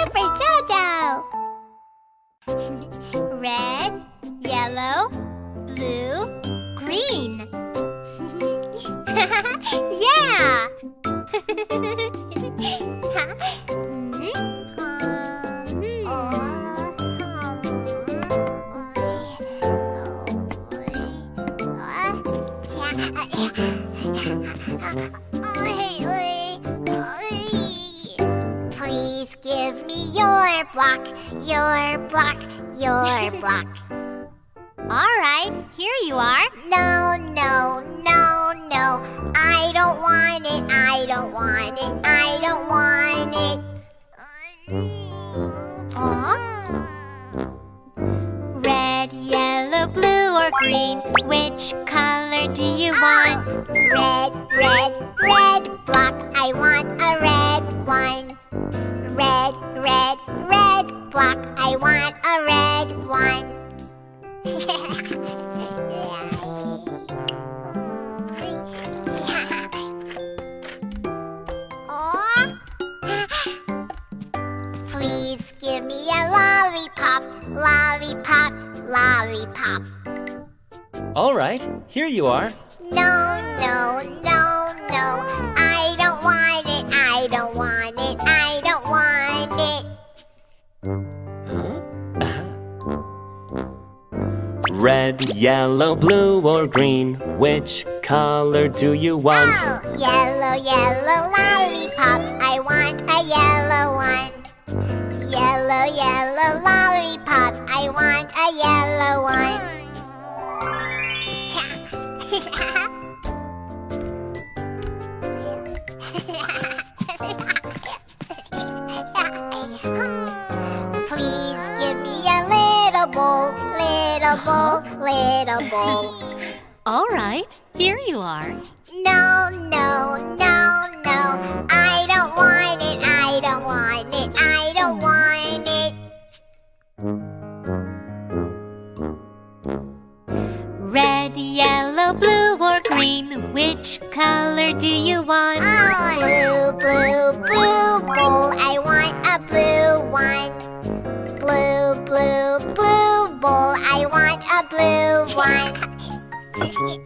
Super Jojo! Red, yellow, blue, green. yeah! Please your block, your block, your block. All right, here you are. No, no, no, no. I don't want it, I don't want it, I don't want it. Huh? Red, yellow, blue, or green, which color do you oh. want? Red, red, red block. I want a red one. Red, red, red block. I want a red one. Please give me a lollipop, lollipop, lollipop. All right, here you are. No, no. Red, yellow, blue, or green, which color do you want? Oh, yellow, yellow lollipop. I want a yellow one. Yellow, yellow lollipop. I want a yellow one. Little bowl, little bowl. All right, here you are. No, no, no, no. I don't want it. I don't want it. I don't want it. Red, yellow, blue, or green, which color do you want? Oh, blue, blue, blue bowl. Please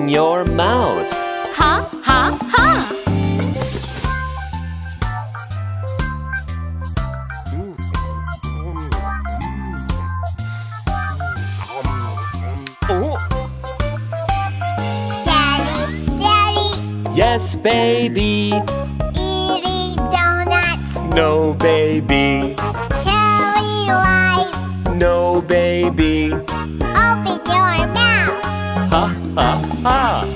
open your mouth. Ha, ha, ha! Yes, baby. Eating donuts. No, baby. Telling lies. No, baby. 啊。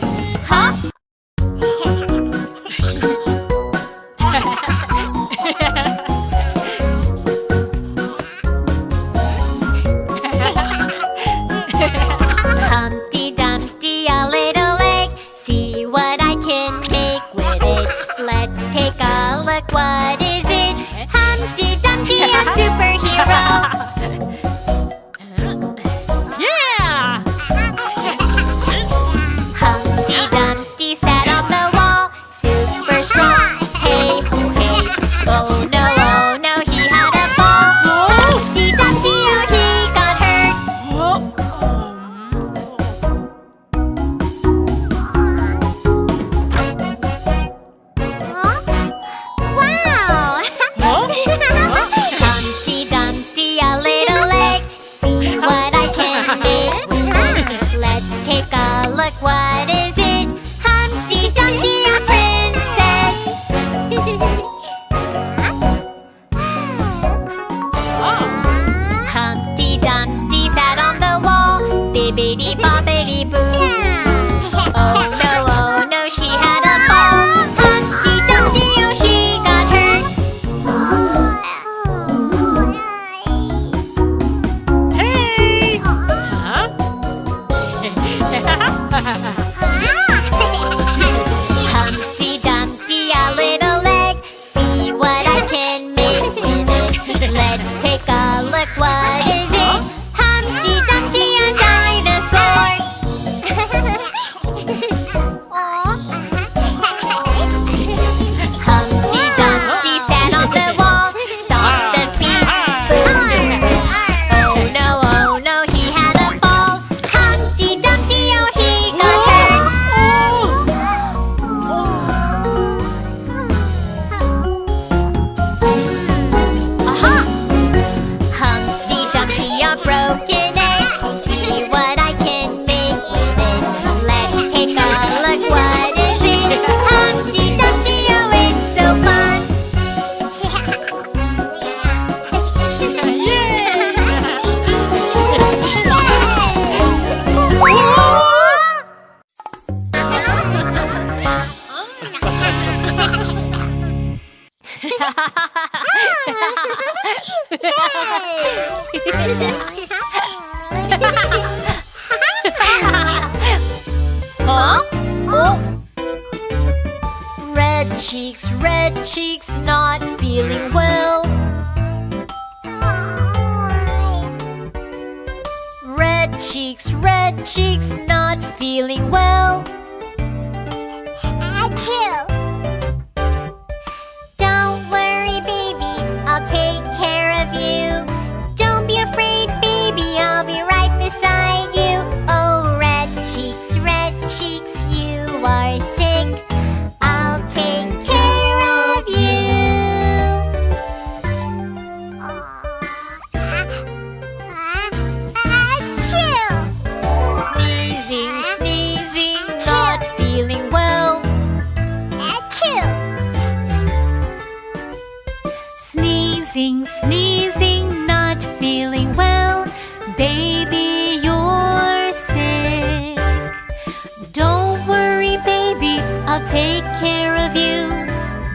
Take care of you.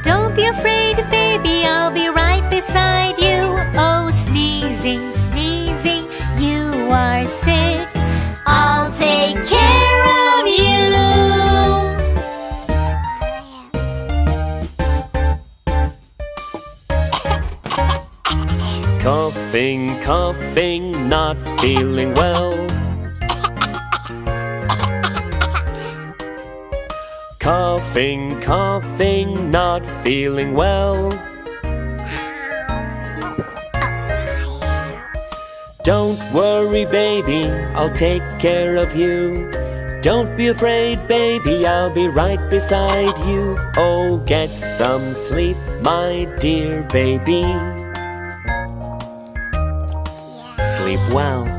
Don't be afraid, baby, I'll be right beside you. Oh, sneezing, sneezing, you are sick. I'll take care of you. coughing, coughing, not feeling well. Coughing, coughing, not feeling well. Don't worry, baby, I'll take care of you. Don't be afraid, baby, I'll be right beside you. Oh, get some sleep, my dear baby. Sleep well.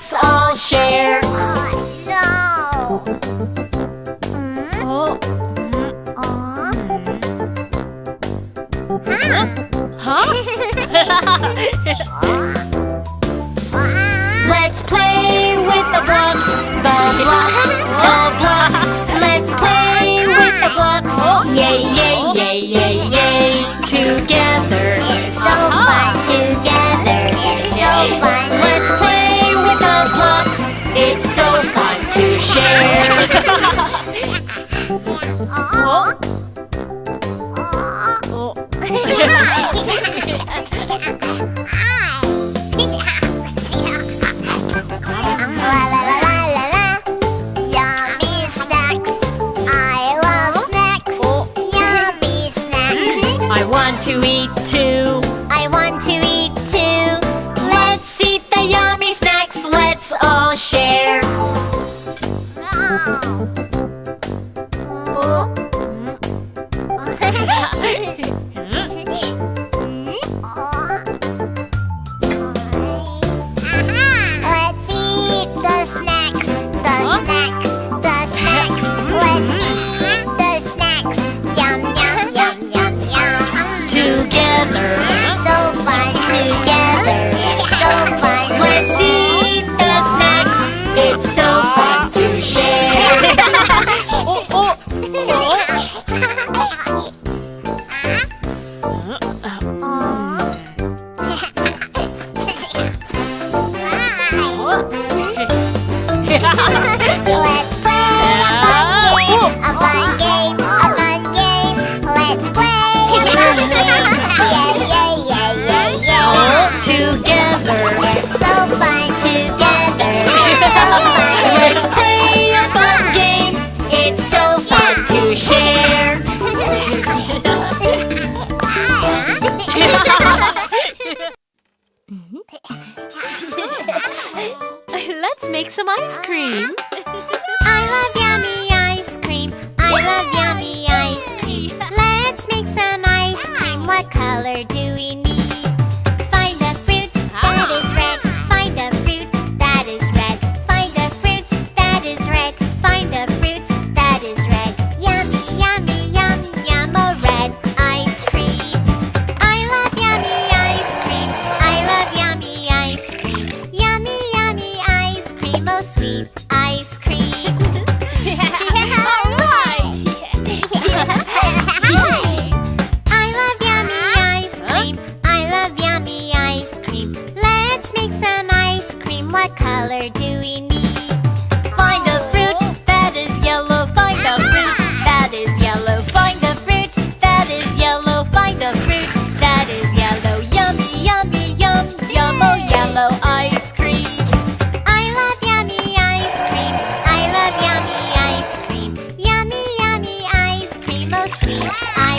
Let's all share. Oh, no. Mm. Oh. Mm. Mm. Huh? huh? Let's play with the blocks, the blocks. Oh,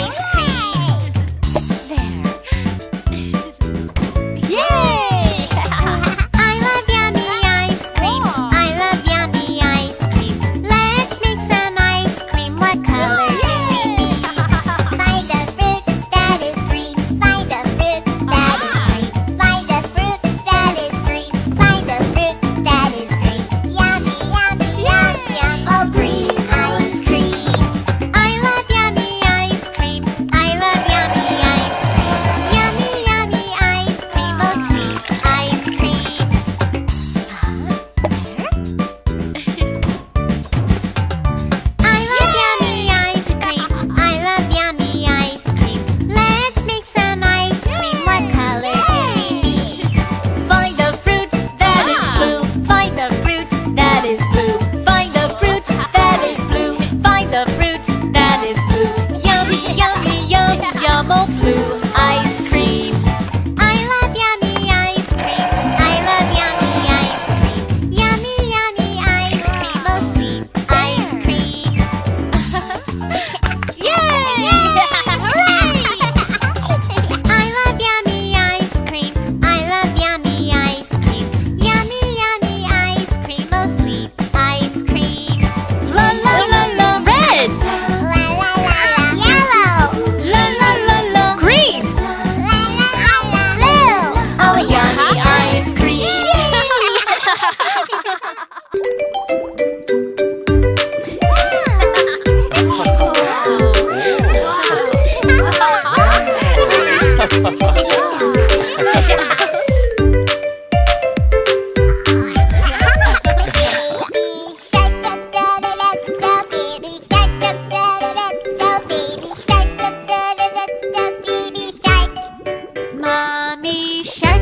guys! Me. Shark.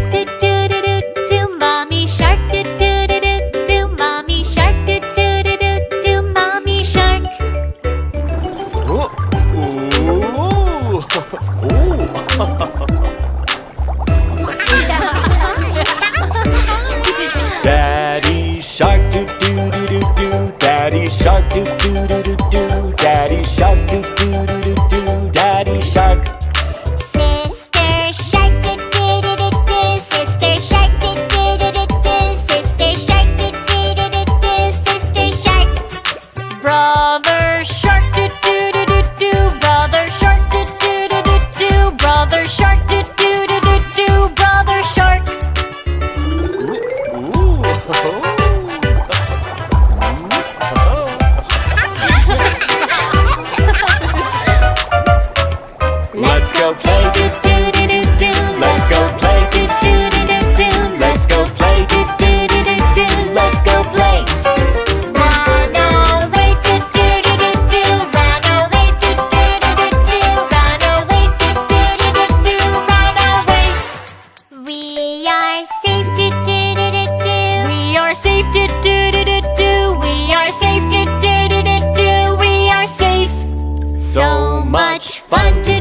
Much